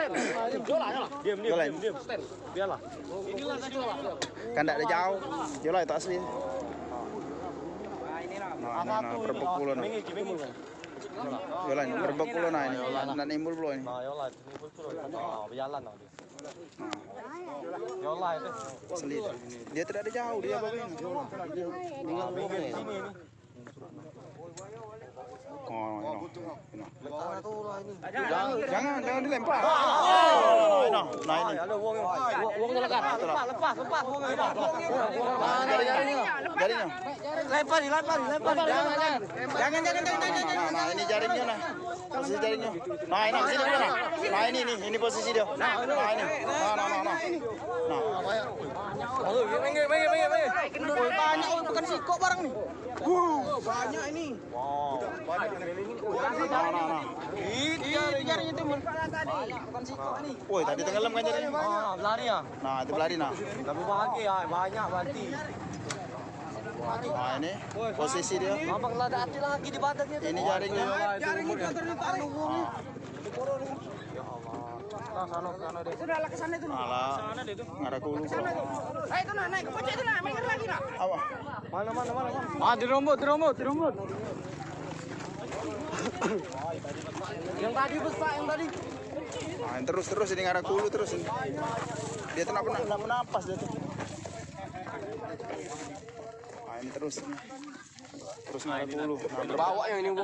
Stand. Kan tidak ada jauh. Jola itu asli. Nah, nah, nah, berbek puluh nah. Ini nah. Dan imbul ini. Ah, nah dia. Itu. Tidak ada jauh dia bagus ini. Tinggal mingi sini ini. Ini. Jangan, jangan dilempar. Ini. Nah ini. Lepas, lepas, lepas. Nah, jarinya. Jarinya. Lempar, lempar, lempar. Jangan, jangan. Jangan, jangan. Nah, ini jaringnya nah. Posisi jaringnya. Nah, ini sini nah. Nah, ini nih, ini posisi dia. Nah, ini. Nah, nah, nah, nah. Nah, Oh, mingi, mingi, mingi, mingi. Banyak oh, bukan sikok barang nih. banyak ini. Wow. nah, nah, nah. Ini jarinya itu tadi. Bukan sikok nih. Woi, tadi tenggelam kan jaringnya. Ah, ya. Nah, itu pelari nah. Tapi bahagia, banyak berarti. Nah, ini posisi dia. Abang lah ada hati lagi di badannya. Ini jaringnya. Jaringnya tertarik. Nah, Ya Allah. Sana, sana deh. Sudah lah ke sana itu. alah. Nggak ada kulu. Eh itu nah naik ke pojok itu nah, minggir lagi nah. Apa? Mana, mana, mana. Ah di rumput, di rumput, di rumput. yang tadi besar, yang tadi. Nah, ini terus terus ini nggak ada kulu terus ini. Dia tuh pernah napas dia tuh. Ini terus. Terus nggak ada kulu. Nah, Bawa yang ini bro,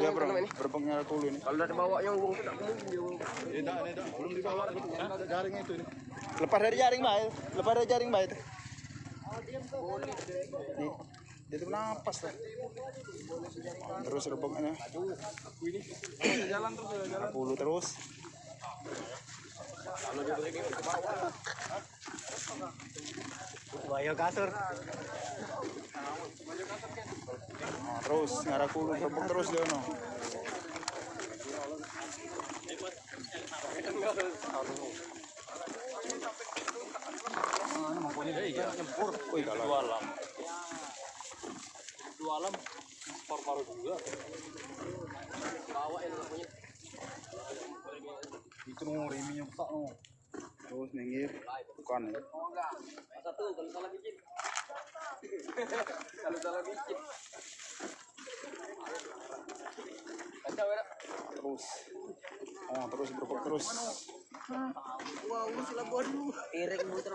kulu ini. Kalau udah bawa yang wong tidak mungkin dia. Lepas dari jaring mbak, lepas dari jaring mbak itu. Nih, dia tuh napas tuh. Nah, Terus rebeknya. Jalan terus, jalan. Kulu terus. Kasur. Terus nggak ada kulu, rebek terus dia no. Kalau Dua alam. Dua alam. Juga. itu no, reminya besar no. Terus minggir, bukan ya. Satu kalau salah bikin. kalau salah bikin. Kacau ya. Terus, oh terus berbek terus. Wow, sila bodoh. Piring muter.